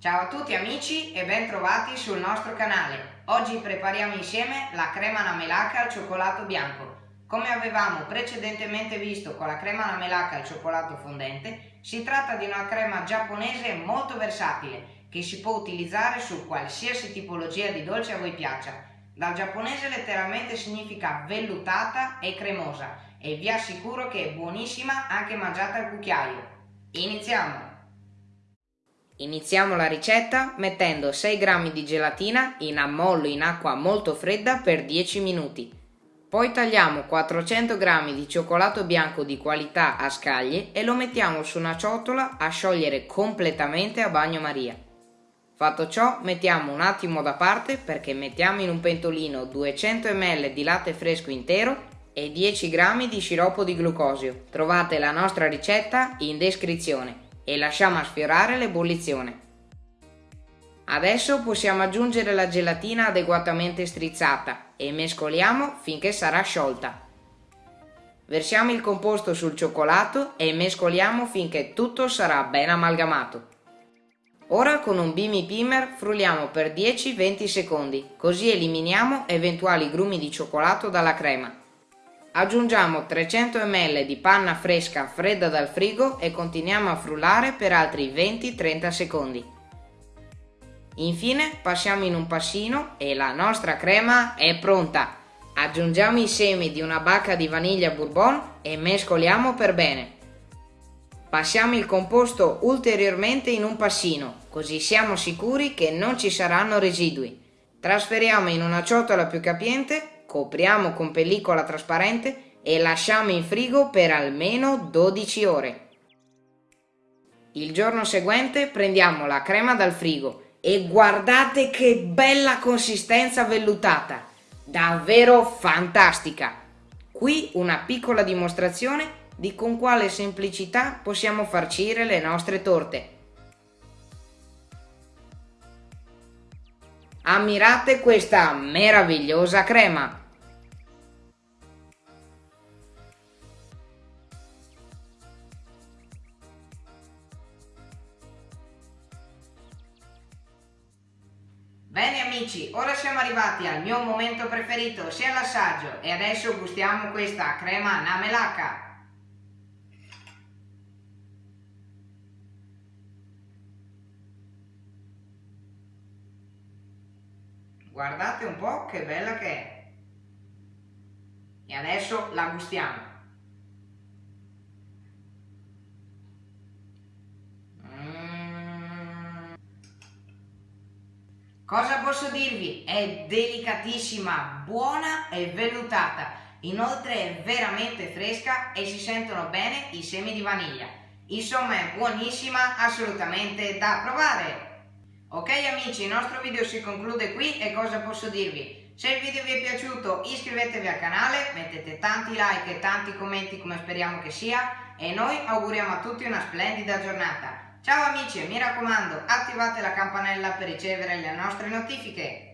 Ciao a tutti amici e ben trovati sul nostro canale. Oggi prepariamo insieme la crema namelacca al cioccolato bianco. Come avevamo precedentemente visto con la crema namelacca al cioccolato fondente, si tratta di una crema giapponese molto versatile che si può utilizzare su qualsiasi tipologia di dolce a voi piaccia. Dal giapponese letteralmente significa vellutata e cremosa e vi assicuro che è buonissima anche mangiata al cucchiaio. Iniziamo! Iniziamo la ricetta mettendo 6 g di gelatina in ammollo in acqua molto fredda per 10 minuti. Poi tagliamo 400 g di cioccolato bianco di qualità a scaglie e lo mettiamo su una ciotola a sciogliere completamente a bagnomaria. Fatto ciò mettiamo un attimo da parte perché mettiamo in un pentolino 200 ml di latte fresco intero e 10 g di sciroppo di glucosio. Trovate la nostra ricetta in descrizione e lasciamo sfiorare l'ebollizione. Adesso possiamo aggiungere la gelatina adeguatamente strizzata e mescoliamo finché sarà sciolta. Versiamo il composto sul cioccolato e mescoliamo finché tutto sarà ben amalgamato. Ora con un Bimi Pimer frulliamo per 10-20 secondi, così eliminiamo eventuali grumi di cioccolato dalla crema. Aggiungiamo 300 ml di panna fresca fredda dal frigo e continuiamo a frullare per altri 20-30 secondi. Infine passiamo in un passino e la nostra crema è pronta. Aggiungiamo i semi di una bacca di vaniglia bourbon e mescoliamo per bene. Passiamo il composto ulteriormente in un passino, così siamo sicuri che non ci saranno residui. Trasferiamo in una ciotola più capiente copriamo con pellicola trasparente e lasciamo in frigo per almeno 12 ore. Il giorno seguente prendiamo la crema dal frigo e guardate che bella consistenza vellutata, davvero fantastica. Qui una piccola dimostrazione di con quale semplicità possiamo farcire le nostre torte. Ammirate questa meravigliosa crema! Amici, ora siamo arrivati al mio momento preferito, sia l'assaggio, e adesso gustiamo questa crema namelaka. Guardate un po' che bella che è. E adesso la gustiamo. Cosa posso dirvi? È delicatissima, buona e vellutata. Inoltre è veramente fresca e si sentono bene i semi di vaniglia. Insomma è buonissima, assolutamente da provare. Ok amici, il nostro video si conclude qui e cosa posso dirvi? Se il video vi è piaciuto iscrivetevi al canale, mettete tanti like e tanti commenti come speriamo che sia e noi auguriamo a tutti una splendida giornata. Ciao amici e mi raccomando attivate la campanella per ricevere le nostre notifiche.